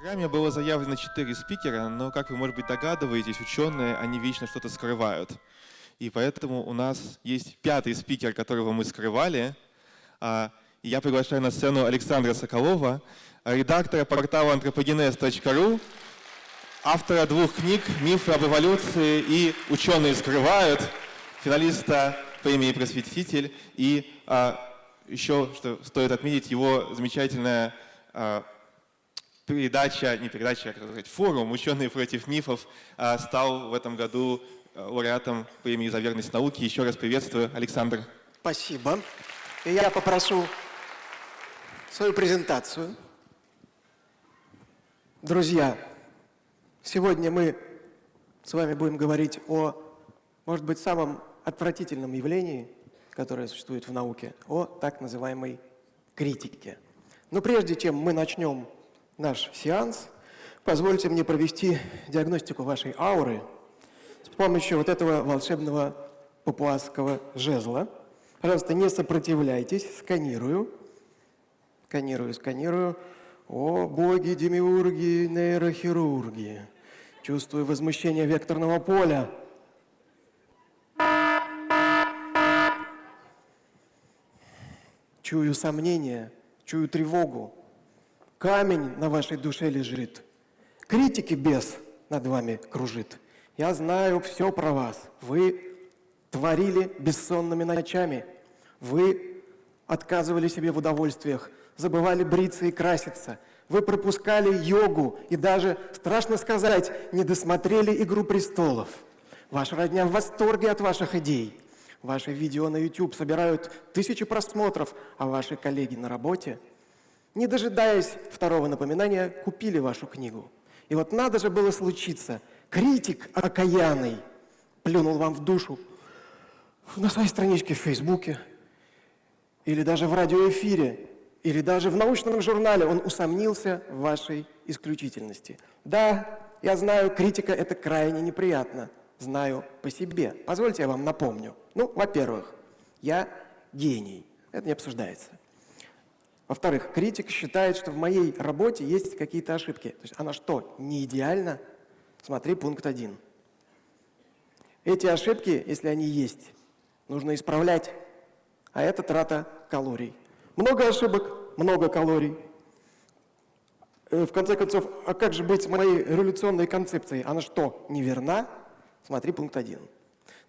программе было заявлено четыре спикера, но, как вы, может быть, догадываетесь, ученые, они вечно что-то скрывают. И поэтому у нас есть пятый спикер, которого мы скрывали. А, я приглашаю на сцену Александра Соколова, редактора портала anthropogenes.ru, автора двух книг «Мифы об эволюции» и «Ученые скрывают», финалиста премии «Просветитель» и а, еще, что стоит отметить, его замечательная а, передача, не передача, а как сказать, форум «Ученые против мифов» а, стал в этом году а, лауреатом премии за верность науки. Еще раз приветствую, Александр. Спасибо. И я попрошу свою презентацию. Друзья, сегодня мы с вами будем говорить о, может быть, самом отвратительном явлении, которое существует в науке, о так называемой критике. Но прежде чем мы начнем наш сеанс, позвольте мне провести диагностику вашей ауры с помощью вот этого волшебного папуасского жезла. Пожалуйста, не сопротивляйтесь, сканирую. Сканирую, сканирую. О, боги, демиурги, нейрохирурги. Чувствую возмущение векторного поля. Чую сомнение, чую тревогу. Камень на вашей душе лежит. Критики бес над вами кружит. Я знаю все про вас. Вы творили бессонными ночами. Вы отказывали себе в удовольствиях забывали бриться и краситься. Вы пропускали йогу и даже, страшно сказать, не досмотрели «Игру престолов». Ваша родня в восторге от ваших идей. Ваши видео на YouTube собирают тысячи просмотров, а ваши коллеги на работе, не дожидаясь второго напоминания, купили вашу книгу. И вот надо же было случиться. Критик окаянный плюнул вам в душу на своей страничке в Фейсбуке или даже в радиоэфире или даже в научном журнале он усомнился в вашей исключительности. Да, я знаю, критика – это крайне неприятно. Знаю по себе. Позвольте я вам напомню. Ну, во-первых, я гений. Это не обсуждается. Во-вторых, критик считает, что в моей работе есть какие-то ошибки. То есть она что, не идеальна? Смотри пункт один. Эти ошибки, если они есть, нужно исправлять. А это трата калорий. Много ошибок, много калорий. Э, в конце концов, а как же быть с моей революционной концепцией? Она что, неверна? Смотри пункт один.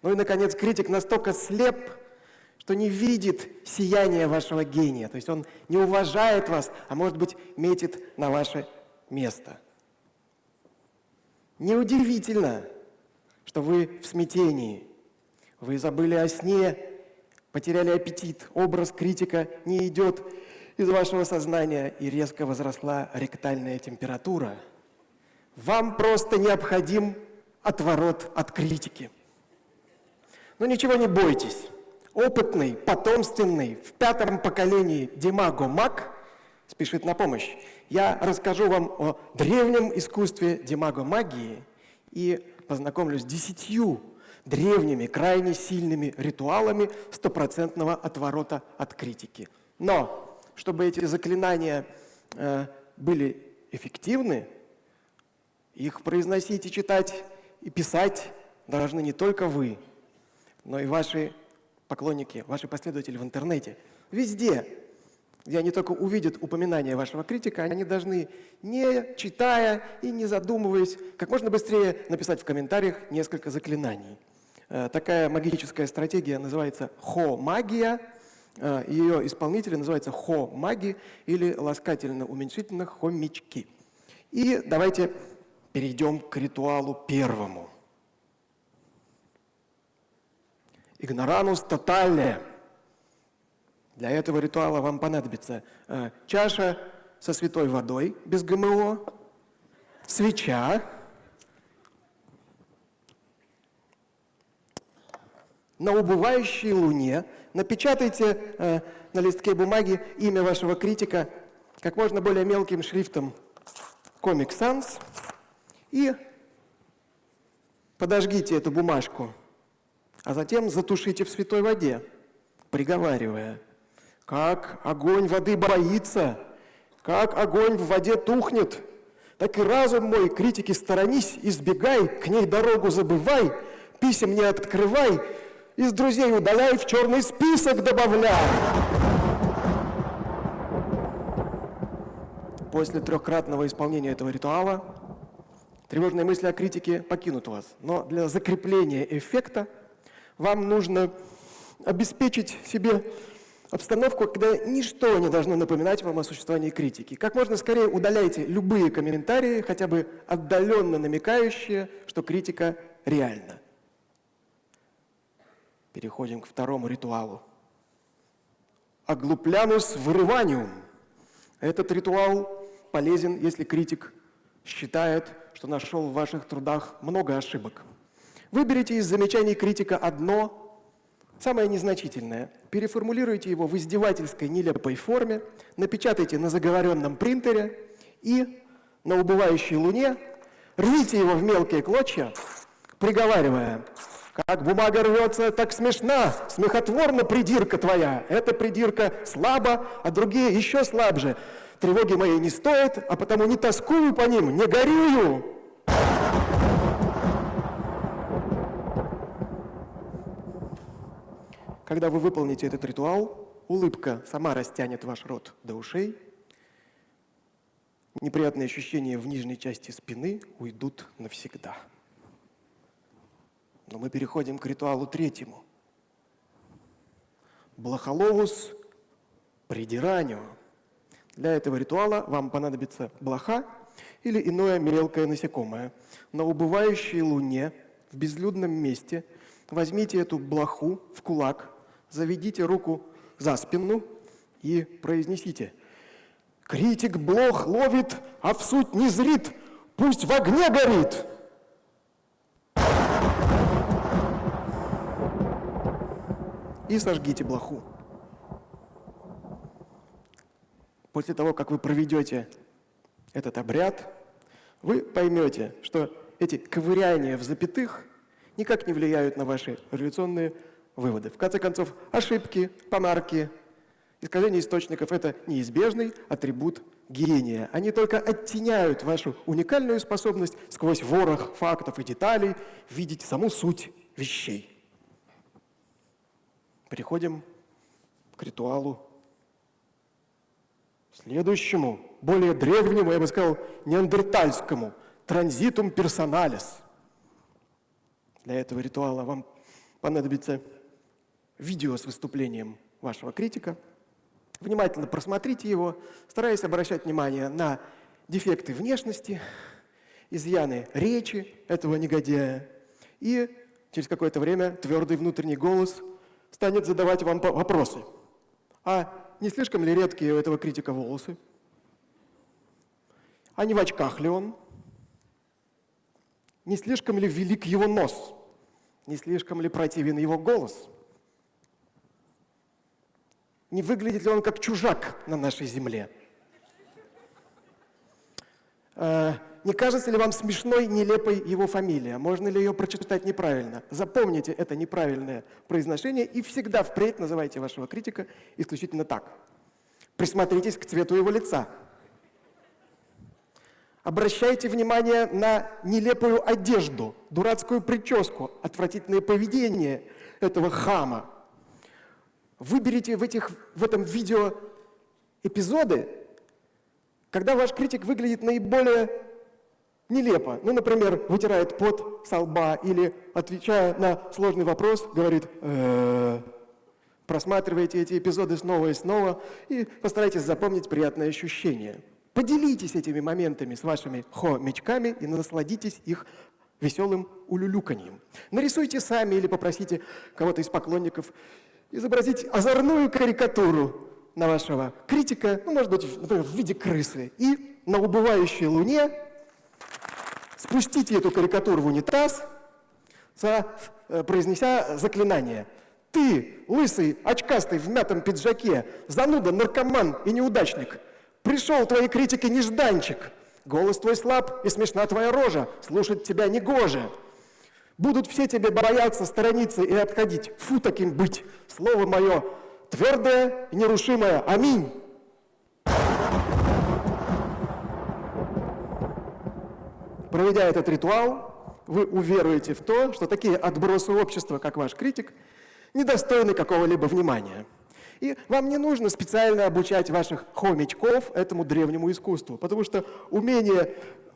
Ну и, наконец, критик настолько слеп, что не видит сияния вашего гения. То есть он не уважает вас, а может быть метит на ваше место. Неудивительно, что вы в смятении. Вы забыли о сне, потеряли аппетит, образ критика не идет из вашего сознания и резко возросла ректальная температура. Вам просто необходим отворот от критики. Но ничего не бойтесь. Опытный, потомственный, в пятом поколении Димаго Мак спешит на помощь. Я расскажу вам о древнем искусстве Димаго магии и познакомлюсь с десятью древними, крайне сильными ритуалами стопроцентного отворота от критики. Но, чтобы эти заклинания э, были эффективны, их произносить и читать и писать должны не только вы, но и ваши поклонники, ваши последователи в интернете. Везде, где они только увидят упоминание вашего критика, они должны, не читая и не задумываясь, как можно быстрее написать в комментариях несколько заклинаний. Э, такая магическая стратегия называется хо-магия. Э, Ее исполнители называются хо-маги или ласкательно-уменьшительно хомячки. И давайте перейдем к ритуалу первому. Игноранус тотале. Для этого ритуала вам понадобится э, чаша со святой водой без ГМО, свеча, на убывающей луне, напечатайте э, на листке бумаги имя вашего критика как можно более мелким шрифтом Comic Sans и подожгите эту бумажку, а затем затушите в святой воде, приговаривая, как огонь воды боится, как огонь в воде тухнет, так и разум мой критики сторонись, избегай, к ней дорогу забывай, писем не открывай, из друзей удаляй, в черный список добавляй. После трехкратного исполнения этого ритуала тревожные мысли о критике покинут вас. Но для закрепления эффекта вам нужно обеспечить себе обстановку, когда ничто не должно напоминать вам о существовании критики. Как можно скорее удаляйте любые комментарии, хотя бы отдаленно намекающие, что критика реальна. Переходим к второму ритуалу. Оглуплянус вырываниум. Этот ритуал полезен, если критик считает, что нашел в ваших трудах много ошибок. Выберите из замечаний критика одно, самое незначительное, переформулируйте его в издевательской нелепой форме, напечатайте на заговоренном принтере и на убывающей луне рвите его в мелкие клочья, приговаривая как бумага рвется, так смешна, смехотворна придирка твоя. Эта придирка слаба, а другие еще слабже. Тревоги моей не стоят, а потому не тоскую по ним, не горюю. Когда вы выполните этот ритуал, улыбка сама растянет ваш рот до ушей, неприятные ощущения в нижней части спины уйдут навсегда. Но мы переходим к ритуалу третьему. Блохоловус придиранию. Для этого ритуала вам понадобится блоха или иное мелкое насекомое. На убывающей луне в безлюдном месте возьмите эту блоху в кулак, заведите руку за спину и произнесите «Критик блох ловит, а в суть не зрит, пусть в огне горит!» и сожгите блоху. После того, как вы проведете этот обряд, вы поймете, что эти ковыряния в запятых никак не влияют на ваши революционные выводы. В конце концов, ошибки, помарки, искажение источников – это неизбежный атрибут гения. Они только оттеняют вашу уникальную способность сквозь ворох фактов и деталей видеть саму суть вещей. Переходим к ритуалу следующему, более древнему, я бы сказал, неандертальскому, транзитум персоналис. Для этого ритуала вам понадобится видео с выступлением вашего критика. Внимательно просмотрите его, стараясь обращать внимание на дефекты внешности, изъяны речи этого негодяя. И через какое-то время твердый внутренний голос станет задавать вам вопросы. А не слишком ли редкие у этого критика волосы? А не в очках ли он? Не слишком ли велик его нос? Не слишком ли противен его голос? Не выглядит ли он как чужак на нашей земле? Э, не кажется ли вам смешной, нелепой его фамилия? Можно ли ее прочитать неправильно? Запомните это неправильное произношение и всегда впредь называйте вашего критика исключительно так. Присмотритесь к цвету его лица. Обращайте внимание на нелепую одежду, дурацкую прическу, отвратительное поведение этого хама. Выберите в, этих, в этом видео эпизоды, когда ваш критик выглядит наиболее нелепо. Ну, например, вытирает пот со лба или, отвечая на сложный вопрос, говорит «Э Просматривайте эти эпизоды снова и снова и постарайтесь запомнить приятное ощущение. Поделитесь этими моментами с вашими хомячками и насладитесь их веселым улюлюканьем. Нарисуйте сами или попросите кого-то из поклонников изобразить озорную карикатуру на вашего критика, ну, может быть, например, в виде крысы, и на убывающей луне спустите эту карикатуру в унитаз, э, произнеся заклинание. Ты, лысый, очкастый, в мятом пиджаке, зануда, наркоман и неудачник, пришел твоей критики нежданчик. Голос твой слаб и смешна твоя рожа, слушать тебя негоже. Будут все тебе бояться, сторониться и отходить. Фу таким быть. Слово мое твердое и нерушимое. Аминь. проведя этот ритуал, вы уверуете в то, что такие отбросы общества, как ваш критик, недостойны какого-либо внимания. И вам не нужно специально обучать ваших хомячков этому древнему искусству, потому что умение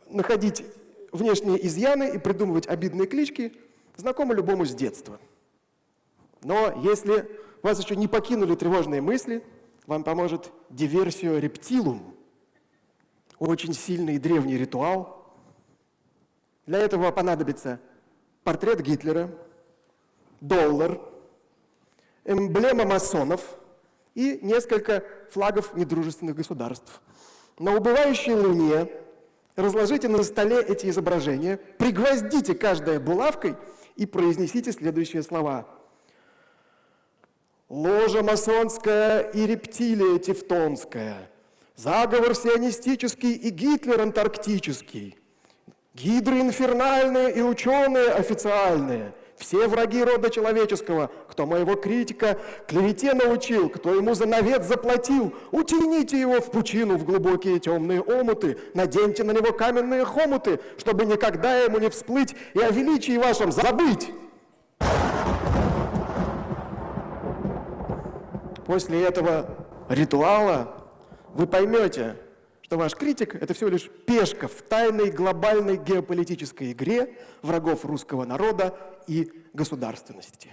находить внешние изъяны и придумывать обидные клички знакомо любому с детства. Но если вас еще не покинули тревожные мысли, вам поможет диверсию рептилум, очень сильный древний ритуал. Для этого понадобится портрет Гитлера, доллар, эмблема масонов – и несколько флагов недружественных государств. На убывающей луне разложите на столе эти изображения, пригвоздите каждое булавкой и произнесите следующие слова. Ложа масонская и рептилия тевтонская, заговор сионистический и Гитлер антарктический, гидры инфернальные и ученые официальные – все враги рода человеческого, кто моего критика клевете научил, кто ему за навет заплатил, утяните его в пучину, в глубокие темные омуты, наденьте на него каменные хомуты, чтобы никогда ему не всплыть и о величии вашем забыть. После этого ритуала вы поймете, что ваш критик – это всего лишь пешка в тайной глобальной геополитической игре врагов русского народа и государственности.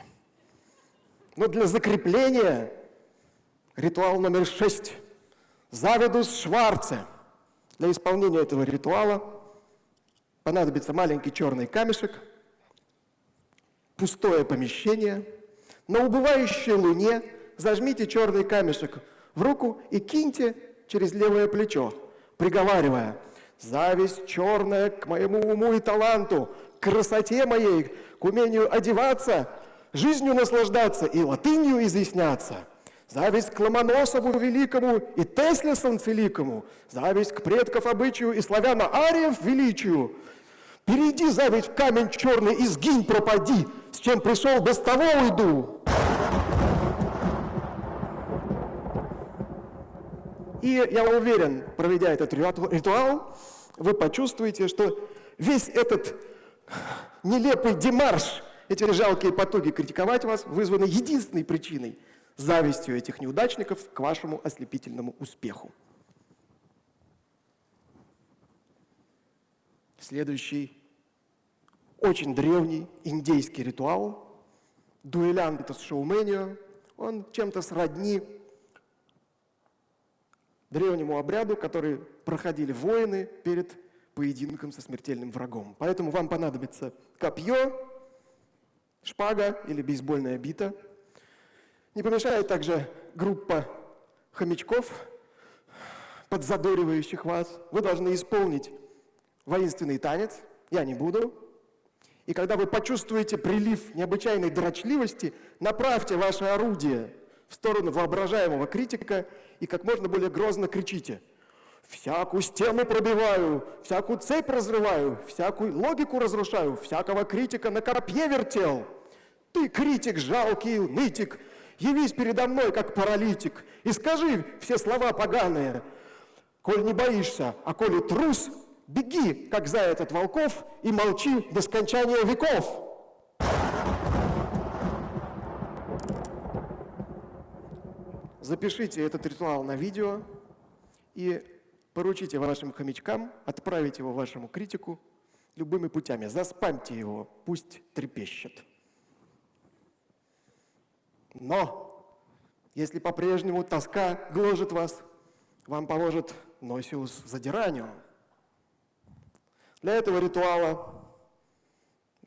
Но для закрепления ритуал номер шесть – Завидус Шварце. Для исполнения этого ритуала понадобится маленький черный камешек, пустое помещение. На убывающей луне зажмите черный камешек в руку и киньте через левое плечо, приговаривая, «Зависть черная к моему уму и таланту, к красоте моей, к умению одеваться, жизнью наслаждаться и латынью изъясняться». Зависть к Ломоносову великому и Тесле великому, зависть к предков обычаю и славяна ариев величию. Перейди, зависть, в камень черный и сгинь, пропади, с чем пришел, без того уйду. И я уверен, проведя этот ритуал, вы почувствуете, что весь этот нелепый демарш, эти жалкие потуги критиковать вас, вызваны единственной причиной – завистью этих неудачников к вашему ослепительному успеху. Следующий очень древний индейский ритуал – дуэлянтас шоуменио. Он чем-то сродни древнему обряду, который проходили воины перед поединком со смертельным врагом. Поэтому вам понадобится копье, шпага или бейсбольная бита. Не помешает также группа хомячков, подзадоривающих вас. Вы должны исполнить воинственный танец, я не буду. И когда вы почувствуете прилив необычайной дрочливости, направьте ваше орудие в сторону воображаемого критика и как можно более грозно кричите. «Всякую стену пробиваю, всякую цепь разрываю, всякую логику разрушаю, всякого критика на копье вертел. Ты, критик, жалкий нытик, явись передо мной, как паралитик, и скажи все слова поганые. Коль не боишься, а коли трус, беги, как заяц от волков, и молчи до скончания веков». Запишите этот ритуал на видео и поручите вашим хомячкам отправить его вашему критику любыми путями. Заспамьте его, пусть трепещет. Но если по-прежнему тоска гложет вас, вам поможет Носиус задиранию. Для этого ритуала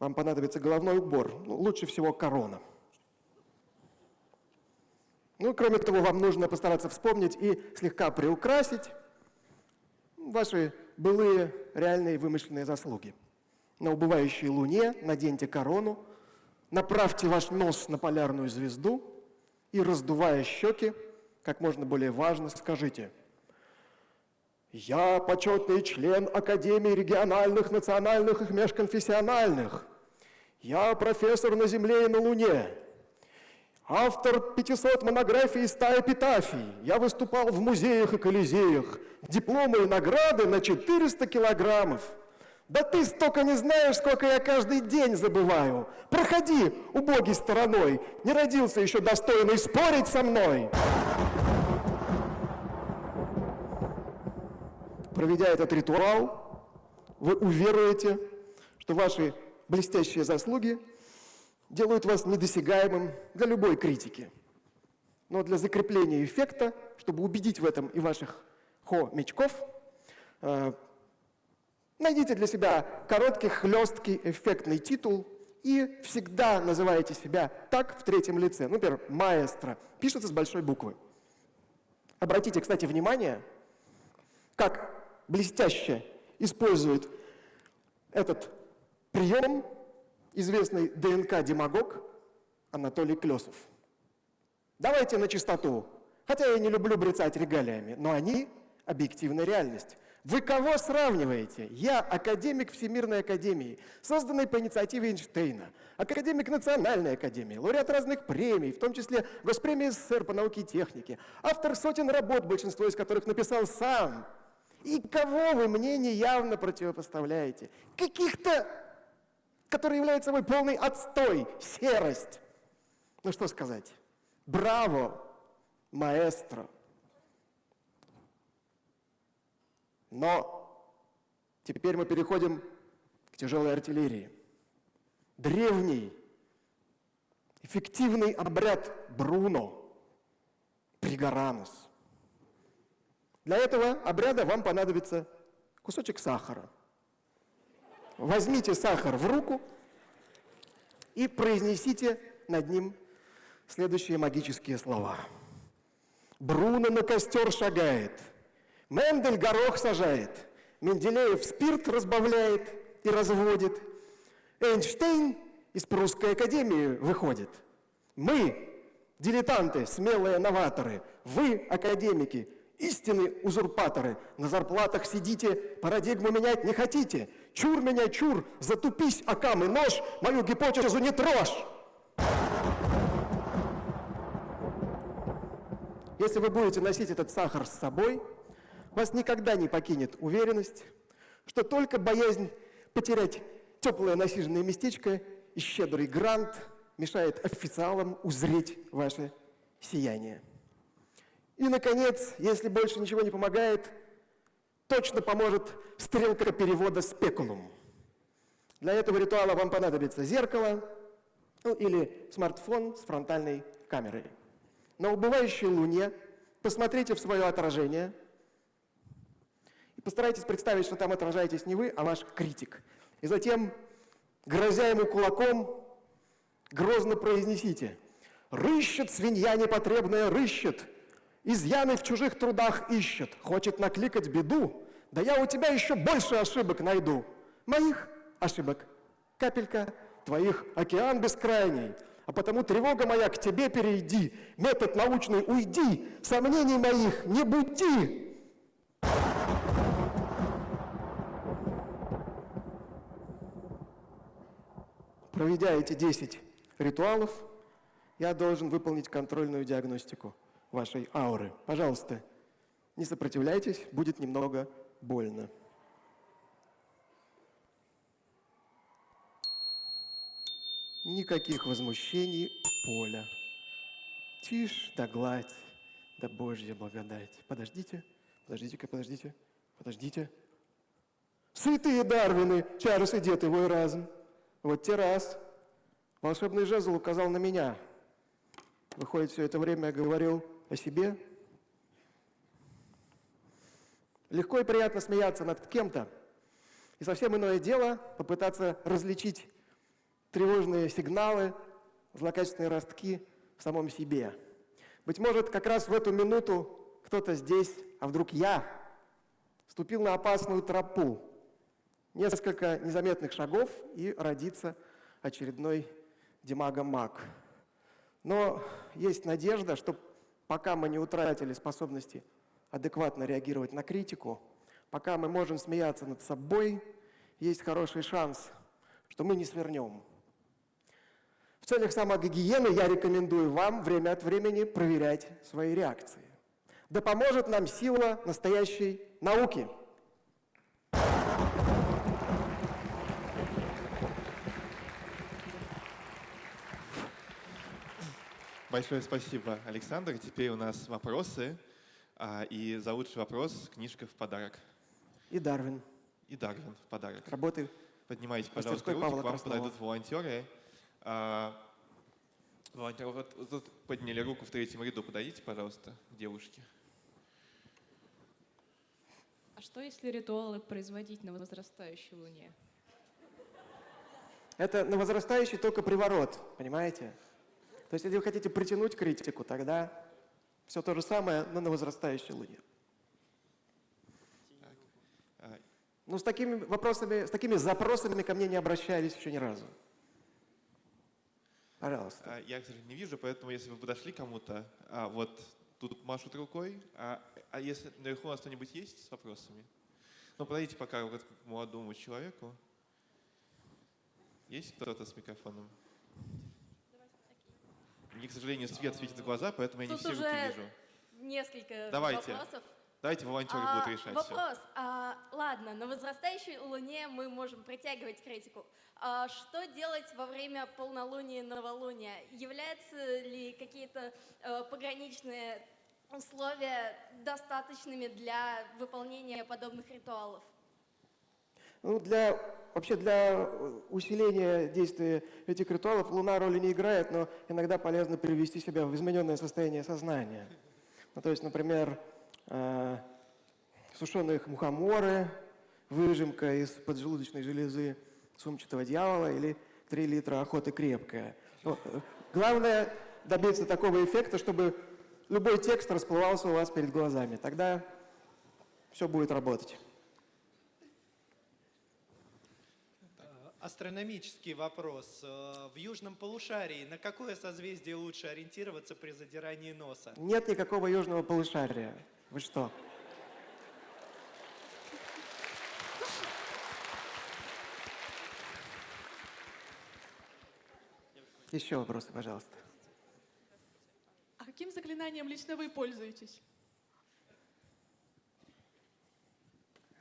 вам понадобится головной убор, ну, лучше всего корона – ну, кроме того, вам нужно постараться вспомнить и слегка приукрасить ваши былые реальные вымышленные заслуги. На убывающей луне наденьте корону, направьте ваш нос на полярную звезду и, раздувая щеки, как можно более важно, скажите «Я почетный член Академии региональных, национальных и межконфессиональных. Я профессор на Земле и на Луне. Автор 500 монографий и 100 эпитафий. Я выступал в музеях и колизеях. Дипломы и награды на 400 килограммов. Да ты столько не знаешь, сколько я каждый день забываю. Проходи убогий стороной, не родился еще достойный спорить со мной. Проведя этот ритуал, вы уверуете, что ваши блестящие заслуги делают вас недосягаемым для любой критики. Но для закрепления эффекта, чтобы убедить в этом и ваших хомячков, э, найдите для себя короткий, хлесткий, эффектный титул и всегда называйте себя так в третьем лице. Например, маэстро. Пишется с большой буквы. Обратите, кстати, внимание, как блестяще использует этот прием известный ДНК-демагог Анатолий Клесов. Давайте на чистоту. Хотя я не люблю брецать регалиями, но они – объективная реальность. Вы кого сравниваете? Я академик Всемирной Академии, созданный по инициативе Эйнштейна, академик Национальной Академии, лауреат разных премий, в том числе Госпремии СССР по науке и технике, автор сотен работ, большинство из которых написал сам – и кого вы мне неявно противопоставляете? Каких-то, которые являются собой полный отстой, серость. Ну что сказать? Браво, маэстро. Но теперь мы переходим к тяжелой артиллерии. Древний, эффективный обряд Бруно, Пригоранус – для этого обряда вам понадобится кусочек сахара. Возьмите сахар в руку и произнесите над ним следующие магические слова. Бруно на костер шагает, Мендель горох сажает, Менделеев спирт разбавляет и разводит, Эйнштейн из Прусской академии выходит. Мы, дилетанты, смелые новаторы, вы, академики, Истинные узурпаторы, на зарплатах сидите, парадигму менять не хотите. Чур меня, чур, затупись, окам и нож, мою гипотезу не трожь. Если вы будете носить этот сахар с собой, вас никогда не покинет уверенность, что только боязнь потерять теплое насиженное местечко и щедрый грант мешает официалам узреть ваше сияние. И, наконец, если больше ничего не помогает, точно поможет стрелка перевода спекулум. Для этого ритуала вам понадобится зеркало ну, или смартфон с фронтальной камерой. На убывающей луне посмотрите в свое отражение и постарайтесь представить, что там отражаетесь не вы, а ваш критик. И затем, грозя ему кулаком, грозно произнесите «Рыщет свинья непотребная, рыщет!» Изъяны в чужих трудах ищет, хочет накликать беду, да я у тебя еще больше ошибок найду. Моих ошибок капелька, твоих океан бескрайний, а потому тревога моя к тебе перейди, метод научный уйди, сомнений моих не буди. Проведя эти 10 ритуалов, я должен выполнить контрольную диагностику вашей ауры. Пожалуйста, не сопротивляйтесь, будет немного больно. Никаких возмущений поля. Тишь да гладь, да Божья благодать. Подождите, подождите-ка, подождите, подождите. Святые Дарвины, Чарльз и дед его и разум. Вот те раз. Волшебный жезл указал на меня. Выходит, все это время я говорил о себе. Легко и приятно смеяться над кем-то, и совсем иное дело попытаться различить тревожные сигналы, злокачественные ростки в самом себе. Быть может, как раз в эту минуту кто-то здесь, а вдруг я, ступил на опасную тропу. Несколько незаметных шагов, и родится очередной демагомаг. Но есть надежда, что пока мы не утратили способности адекватно реагировать на критику, пока мы можем смеяться над собой, есть хороший шанс, что мы не свернем. В целях самогигиены я рекомендую вам время от времени проверять свои реакции. Да поможет нам сила настоящей науки. Большое спасибо, Александр. Теперь у нас вопросы. А, И за лучший вопрос книжка в подарок. И Дарвин. И Дарвин в подарок. Работы Поднимайте, пожалуйста, руки, Павла к вам Краснова. подойдут волонтеры. А, Волонтеры, вот, вот тут подняли руку в третьем ряду. Подойдите, пожалуйста, к девушке. А что если ритуалы производить на возрастающей луне? Это на возрастающий только приворот, понимаете? То есть, если вы хотите притянуть критику, тогда все то же самое, но на возрастающей луне. А, Ну, с такими вопросами, с такими запросами ко мне не обращались еще ни разу. Пожалуйста. а, Я, к сожалению, не вижу, поэтому если вы подошли кому-то, а, вот тут машут рукой, а, а если наверху у нас кто-нибудь есть с вопросами? Ну, подойдите пока вот к молодому человеку. Есть кто-то с микрофоном? Мне, к сожалению, свет светит в глаза, поэтому я не Тут все руки уже вижу. несколько Давайте. вопросов. Давайте волонтеры А, будут решать все. вопрос. А, ладно, на возрастающей Луне мы можем притягивать критику. А что делать во время полнолуния и новолуния? Являются ли какие-то э, пограничные условия достаточными для выполнения подобных ритуалов? Ну, для, вообще для э, усиления действия этих ритуалов Луна роли не играет, но иногда полезно привести себя в измененное состояние сознания. Ну, то есть, например, э, сушеные мухоморы, выжимка из поджелудочной железы сумчатого дьявола или 3 литра охоты крепкая. Ну, главное добиться такого эффекта, чтобы любой текст расплывался у вас перед глазами. Тогда все будет работать. Астрономический вопрос. Э, В южном полушарии на какое созвездие лучше ориентироваться при задирании носа? Нет никакого южного полушария. Вы что? Еще вопросы, пожалуйста. А каким заклинанием лично вы пользуетесь?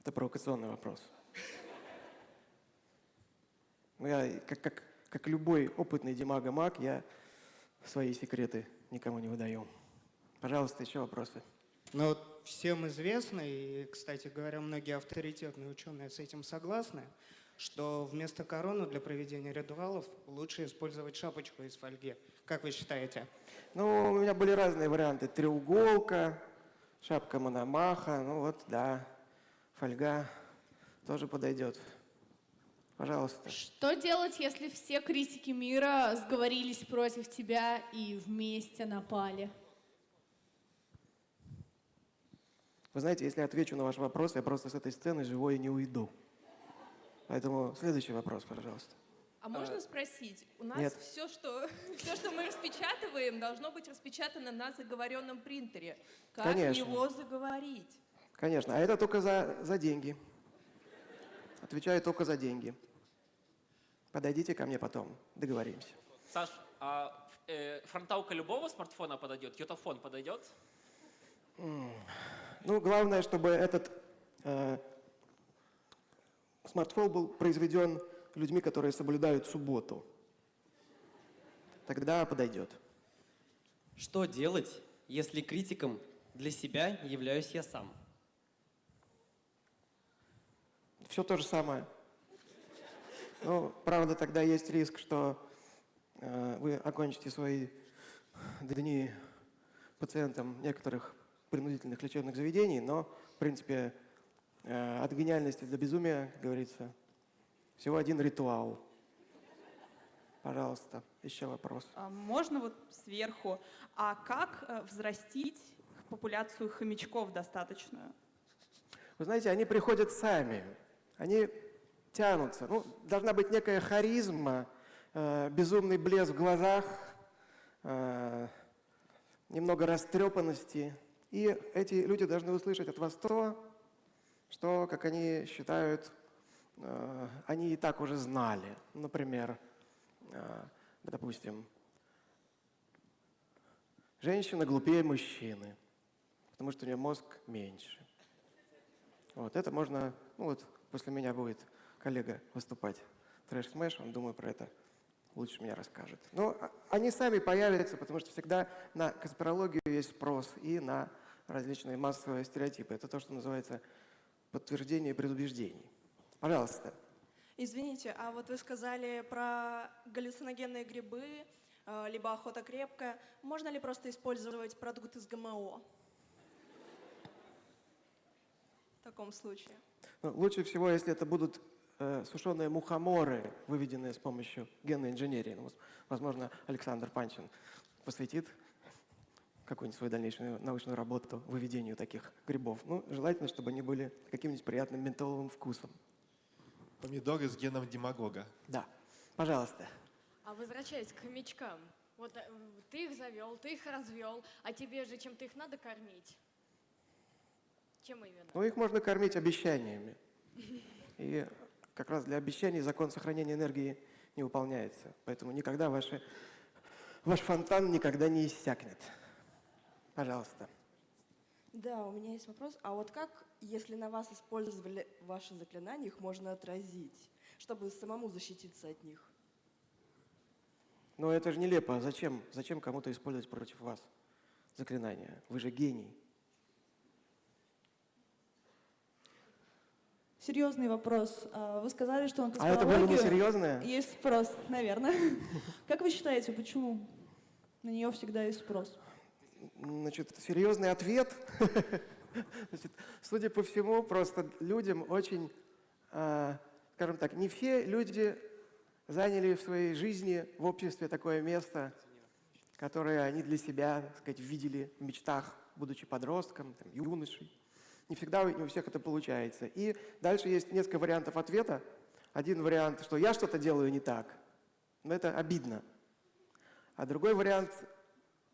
Это провокационный вопрос. Я, как, как, как любой опытный демага-маг, я свои секреты никому не выдаю. Пожалуйста, еще вопросы. Ну, вот всем известно, и, кстати говоря, многие авторитетные ученые с этим согласны, что вместо короны для проведения ритуалов лучше использовать шапочку из фольги. Как вы считаете? Ну, у меня были разные варианты. Треуголка, шапка мономаха, ну вот, да, фольга тоже подойдет. Пожалуйста. Что делать, если все критики мира сговорились против тебя и вместе напали? Вы знаете, если я отвечу на ваш вопрос, я просто с этой сцены живой не уйду. Поэтому следующий вопрос, пожалуйста. А можно спросить? У нас Нет. все, что, все, что мы распечатываем, должно быть распечатано на заговоренном принтере. Как Конечно. его заговорить? Конечно, а это только за, за деньги. Отвечаю только за деньги. Подойдите ко мне потом, договоримся. Саш, а э, фронталка любого смартфона подойдет? Йотафон подойдет? Ну, главное, чтобы этот э, смартфон был произведен людьми, которые соблюдают субботу. Тогда подойдет. Что делать, если критиком для себя являюсь я сам? Все то же самое. Ну, правда, тогда есть риск, что э, вы окончите свои дни пациентам некоторых принудительных лечебных заведений, но, в принципе, э, от гениальности до безумия, как говорится, всего один ритуал. Пожалуйста, еще вопрос. А Можно вот сверху. А как э, взрастить популяцию хомячков достаточную? Вы знаете, они приходят сами, они тянутся. Ну, должна быть некая харизма, э, безумный блеск в глазах, э, немного растрепанности. И эти люди должны услышать от вас то, что, как они считают, э, они и так уже знали. Например, э, допустим, женщина глупее мужчины, потому что у нее мозг меньше. Вот это можно, ну вот после меня будет коллега выступать. TrashSmash, он, думаю, про это лучше меня расскажет. Но а- они сами появятся, потому что всегда на конспирологию есть спрос и на различные массовые стереотипы. Это то, что называется подтверждение предубеждений. Пожалуйста. Извините, а вот вы сказали про галлюциногенные грибы, э, либо охота крепкая. Можно ли просто использовать продукт из ГМО? В таком случае. Ну, лучше всего, если это будут сушеные мухоморы, выведенные с помощью генной инженерии. Ну, воз- возможно, Александр Панчин посвятит какую-нибудь свою дальнейшую научную работу выведению таких грибов. Ну, желательно, чтобы они были каким-нибудь приятным ментоловым вкусом. Помидоры с геном демагога. Да. Пожалуйста. А возвращаясь к хомячкам, вот э, ты их завел, ты их развел, а тебе же чем-то их надо кормить. Чем именно? Ну, их можно кормить обещаниями. И как раз для обещаний закон сохранения энергии не выполняется. Поэтому никогда ваши, ваш фонтан никогда не иссякнет. Пожалуйста. Да, у меня есть вопрос. А вот как, если на вас использовали ваши заклинания, их можно отразить, чтобы самому защититься от них? Но это же нелепо. Зачем, зачем кому-то использовать против вас заклинания? Вы же гений. Серьезный вопрос. А, Вы сказали, что на А это было не серьезное? Есть спрос, наверное. Как вы считаете, почему на нее всегда есть спрос? Значит, серьезный ответ. Значит, судя по всему, просто людям очень, а, скажем так, не все люди заняли в своей жизни в обществе такое место, которое они для себя, так сказать, видели в мечтах, будучи подростком, там, юношей. Не всегда не у всех это получается. И дальше есть несколько вариантов ответа. Один вариант, что я что-то делаю не так, но это обидно. А другой вариант,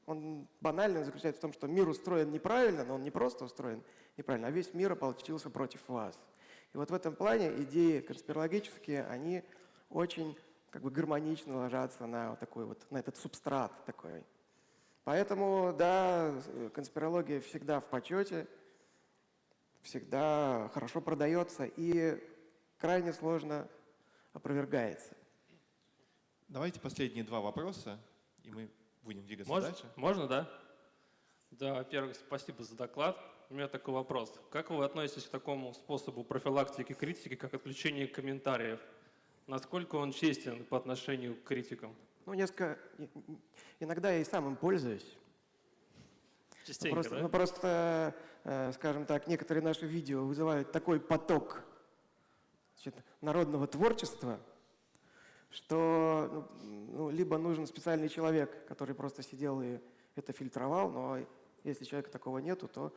он банальный, он заключается в том, что мир устроен неправильно, но он не просто устроен неправильно, а весь мир ополчился против вас. И вот в этом плане идеи конспирологические, они очень как бы гармонично ложатся на вот такой вот, на этот субстрат такой. Поэтому, да, конспирология всегда в почете, всегда хорошо продается и крайне сложно опровергается. Давайте последние два вопроса, и мы будем двигаться Можно, дальше. можно, да? Да, во-первых, спасибо за доклад. У меня такой вопрос. Как вы относитесь к такому способу профилактики критики, как отключение комментариев? Насколько он честен по отношению к критикам? Ну, несколько... Иногда я и сам им пользуюсь. Частенько, просто, да? ну, просто, э, скажем так, некоторые наши видео вызывают такой поток значит, народного творчества, что ну, ну, либо нужен специальный человек, который просто сидел и это фильтровал, но если человека такого нету, то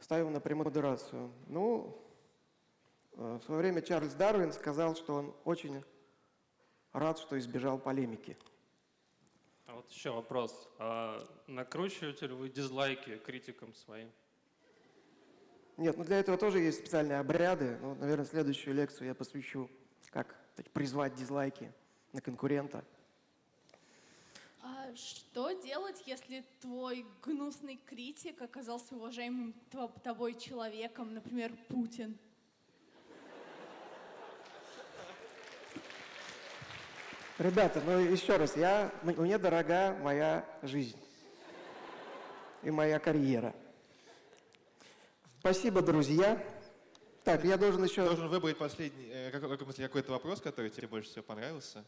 ставим на премодерацию. Ну, э, в свое время Чарльз Дарвин сказал, что он очень рад, что избежал полемики. А вот еще вопрос. А накручиваете ли вы дизлайки критикам своим? Нет, ну для этого тоже есть специальные обряды. Ну, наверное, следующую лекцию я посвящу, как так, призвать дизлайки на конкурента. А что делать, если твой гнусный критик оказался уважаемым тобой человеком, например, Путин? Ребята, ну еще раз, я, мне дорога моя жизнь и моя карьера. Спасибо, друзья. Так, я должен еще... Должен выбрать последний, э, какой- какой-то вопрос, который тебе больше всего понравился.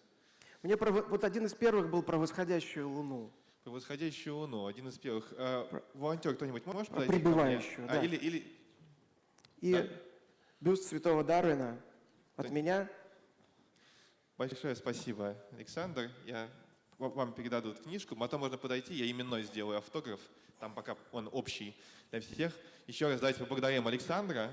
Мне про вот один из первых был про восходящую луну. Про восходящую луну, один из первых. Э, волонтер кто-нибудь может Про подойти прибывающую, А, да. или, или И Да. бюст святого Дарвина от Так. меня. Большое спасибо, Александр. Я, ва- вам передадут книжку, потом можно подойти, я именной сделаю автограф, там пока он общий для всех. Еще раз давайте поблагодарим Александра.